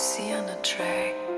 see on the track.